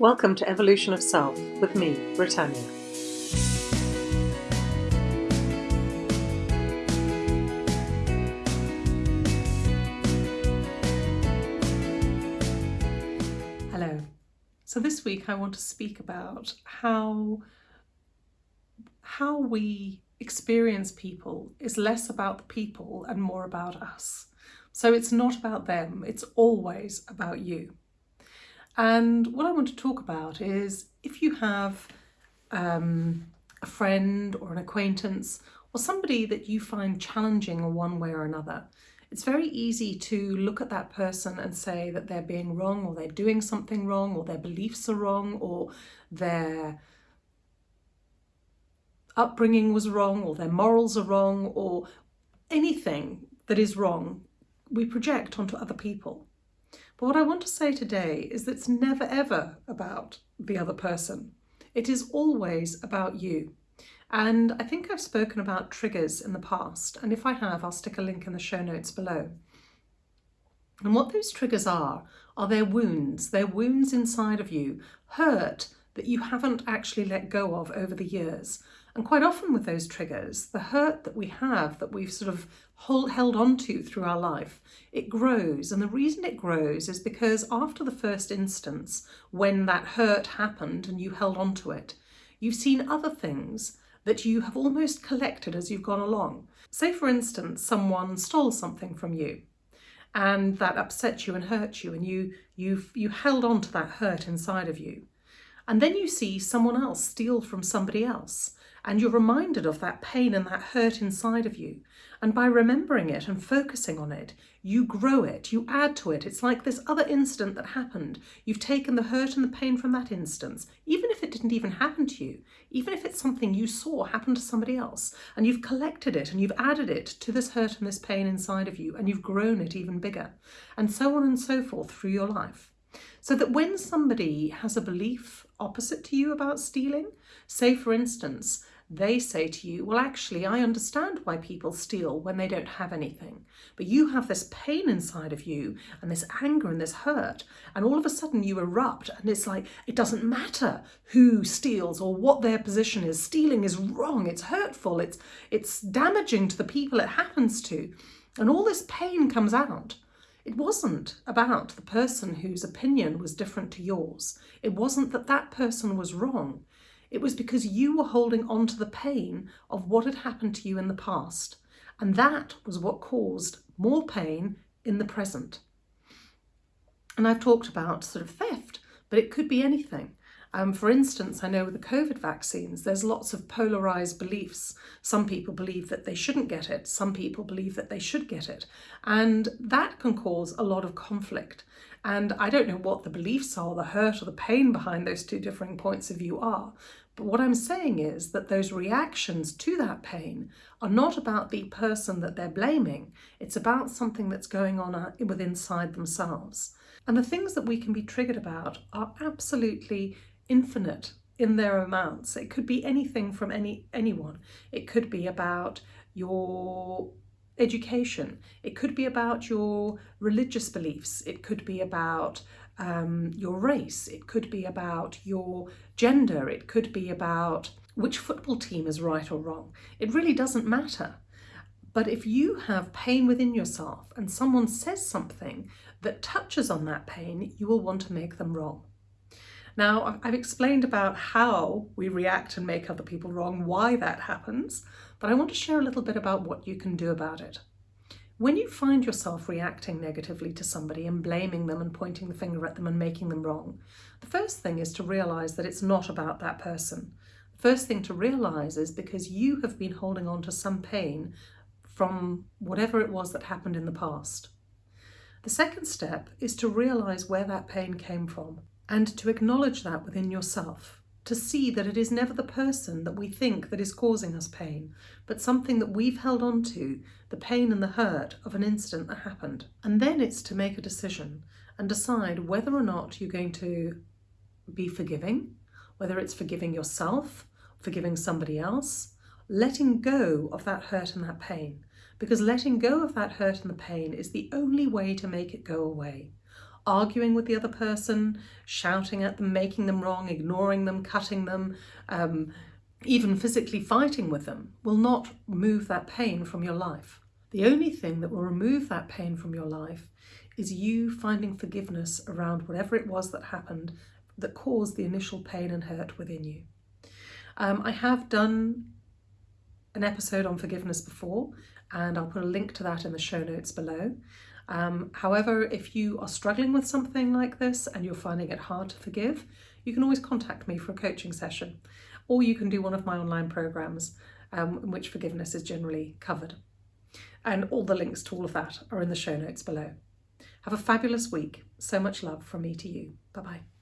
Welcome to Evolution of Self with me, Britannia. Hello. So this week I want to speak about how how we experience people is less about the people and more about us. So it's not about them, it's always about you. And what I want to talk about is if you have um, a friend or an acquaintance or somebody that you find challenging in one way or another, it's very easy to look at that person and say that they're being wrong or they're doing something wrong or their beliefs are wrong or their upbringing was wrong or their morals are wrong or anything that is wrong we project onto other people. But what I want to say today is that it's never ever about the other person. It is always about you. And I think I've spoken about triggers in the past, and if I have, I'll stick a link in the show notes below. And what those triggers are, are their wounds, their wounds inside of you, hurt that you haven't actually let go of over the years. And quite often with those triggers, the hurt that we have, that we've sort of hold, held on to through our life, it grows. And the reason it grows is because after the first instance, when that hurt happened and you held on to it, you've seen other things that you have almost collected as you've gone along. Say, for instance, someone stole something from you and that upset you and hurt you and you, you've, you held on to that hurt inside of you. And then you see someone else steal from somebody else and you're reminded of that pain and that hurt inside of you. And by remembering it and focusing on it, you grow it, you add to it. It's like this other incident that happened. You've taken the hurt and the pain from that instance, even if it didn't even happen to you, even if it's something you saw happen to somebody else, and you've collected it and you've added it to this hurt and this pain inside of you, and you've grown it even bigger, and so on and so forth through your life. So that when somebody has a belief opposite to you about stealing, say for instance, they say to you, well, actually, I understand why people steal when they don't have anything. But you have this pain inside of you and this anger and this hurt. And all of a sudden you erupt and it's like, it doesn't matter who steals or what their position is. Stealing is wrong. It's hurtful. It's, it's damaging to the people it happens to. And all this pain comes out. It wasn't about the person whose opinion was different to yours. It wasn't that that person was wrong. It was because you were holding on to the pain of what had happened to you in the past. And that was what caused more pain in the present. And I've talked about sort of theft, but it could be anything. Um, for instance, I know with the COVID vaccines, there's lots of polarized beliefs. Some people believe that they shouldn't get it. Some people believe that they should get it. And that can cause a lot of conflict. And I don't know what the beliefs are, the hurt or the pain behind those two differing points of view are. But what I'm saying is that those reactions to that pain are not about the person that they're blaming. It's about something that's going on uh, within inside themselves. And the things that we can be triggered about are absolutely infinite in their amounts. It could be anything from any anyone. It could be about your education. It could be about your religious beliefs. It could be about um, your race. It could be about your gender. It could be about which football team is right or wrong. It really doesn't matter. But if you have pain within yourself and someone says something that touches on that pain, you will want to make them wrong. Now, I've explained about how we react and make other people wrong, why that happens, but I want to share a little bit about what you can do about it. When you find yourself reacting negatively to somebody and blaming them and pointing the finger at them and making them wrong, the first thing is to realize that it's not about that person. The first thing to realize is because you have been holding on to some pain from whatever it was that happened in the past. The second step is to realize where that pain came from and to acknowledge that within yourself, to see that it is never the person that we think that is causing us pain, but something that we've held on to, the pain and the hurt of an incident that happened. And then it's to make a decision and decide whether or not you're going to be forgiving, whether it's forgiving yourself, forgiving somebody else, letting go of that hurt and that pain. Because letting go of that hurt and the pain is the only way to make it go away. Arguing with the other person, shouting at them, making them wrong, ignoring them, cutting them, um, even physically fighting with them will not remove that pain from your life. The only thing that will remove that pain from your life is you finding forgiveness around whatever it was that happened that caused the initial pain and hurt within you. Um, I have done an episode on forgiveness before, and I'll put a link to that in the show notes below. Um, however, if you are struggling with something like this and you're finding it hard to forgive, you can always contact me for a coaching session, or you can do one of my online programs um, in which forgiveness is generally covered. And all the links to all of that are in the show notes below. Have a fabulous week. So much love from me to you. Bye bye.